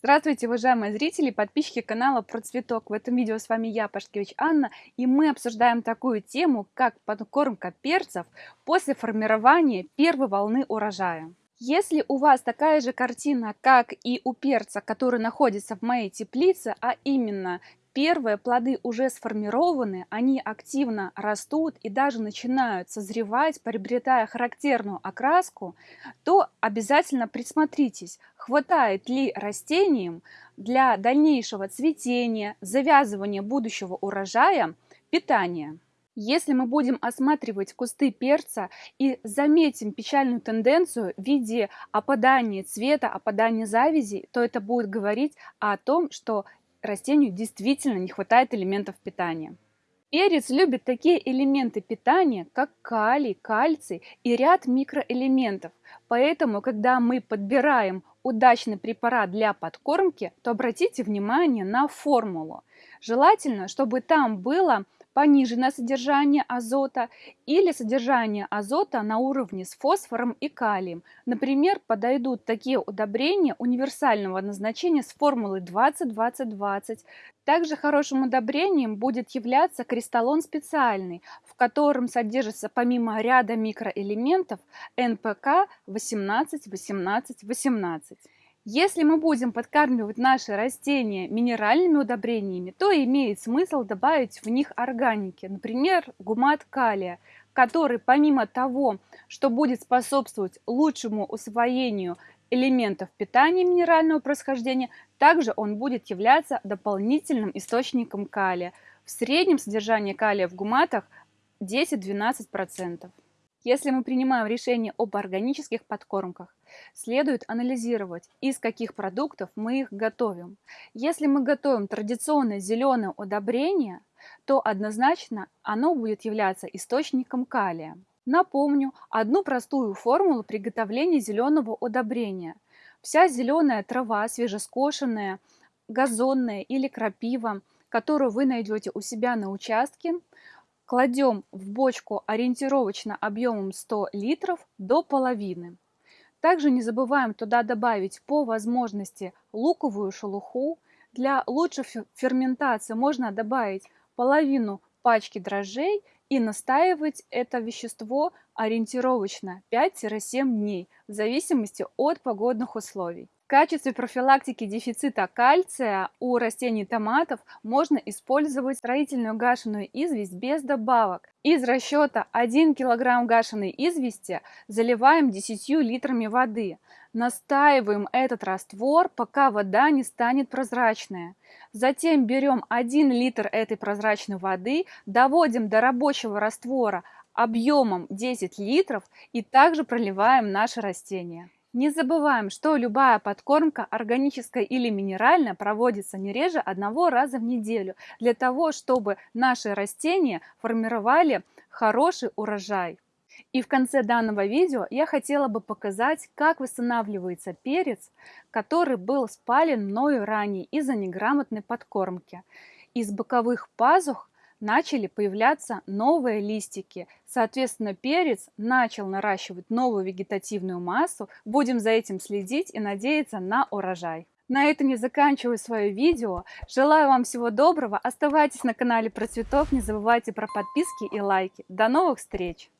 Здравствуйте, уважаемые зрители подписчики канала Про Цветок. В этом видео с вами я, Пашкевич Анна, и мы обсуждаем такую тему, как подкормка перцев после формирования первой волны урожая. Если у вас такая же картина, как и у перца, который находится в моей теплице, а именно Первые плоды уже сформированы, они активно растут и даже начинают созревать, приобретая характерную окраску, то обязательно присмотритесь, хватает ли растениям для дальнейшего цветения, завязывания будущего урожая питания. Если мы будем осматривать кусты перца и заметим печальную тенденцию в виде опадания цвета, опадания завязи, то это будет говорить о том, что растению действительно не хватает элементов питания. Перец любит такие элементы питания, как калий, кальций и ряд микроэлементов. Поэтому, когда мы подбираем удачный препарат для подкормки, то обратите внимание на формулу. Желательно, чтобы там было пониженное содержание азота или содержание азота на уровне с фосфором и калием. Например, подойдут такие удобрения универсального назначения с формулой 20-20-20. Также хорошим удобрением будет являться кристаллон специальный, в котором содержится помимо ряда микроэлементов НПК 18-18-18. Если мы будем подкармливать наши растения минеральными удобрениями, то имеет смысл добавить в них органики, например, гумат калия, который помимо того, что будет способствовать лучшему усвоению элементов питания минерального происхождения, также он будет являться дополнительным источником калия. В среднем содержание калия в гуматах 10-12%. Если мы принимаем решение об органических подкормках, следует анализировать, из каких продуктов мы их готовим. Если мы готовим традиционное зеленое удобрение, то однозначно оно будет являться источником калия. Напомню одну простую формулу приготовления зеленого удобрения. Вся зеленая трава, свежескошенная, газонная или крапива, которую вы найдете у себя на участке, Кладем в бочку ориентировочно объемом 100 литров до половины. Также не забываем туда добавить по возможности луковую шелуху. Для лучшей ферментации можно добавить половину пачки дрожжей и настаивать это вещество ориентировочно 5-7 дней в зависимости от погодных условий. В качестве профилактики дефицита кальция у растений томатов можно использовать строительную гашеную известь без добавок. Из расчета 1 кг гашеной извести заливаем 10 литрами воды. Настаиваем этот раствор, пока вода не станет прозрачная. Затем берем 1 литр этой прозрачной воды, доводим до рабочего раствора объемом 10 литров и также проливаем наши растения. Не забываем, что любая подкормка, органическая или минеральная, проводится не реже одного раза в неделю, для того, чтобы наши растения формировали хороший урожай. И в конце данного видео я хотела бы показать, как восстанавливается перец, который был спален мною ранее из-за неграмотной подкормки. Из боковых пазух начали появляться новые листики. Соответственно, перец начал наращивать новую вегетативную массу. Будем за этим следить и надеяться на урожай. На этом я заканчиваю свое видео. Желаю вам всего доброго. Оставайтесь на канале про цветов. Не забывайте про подписки и лайки. До новых встреч!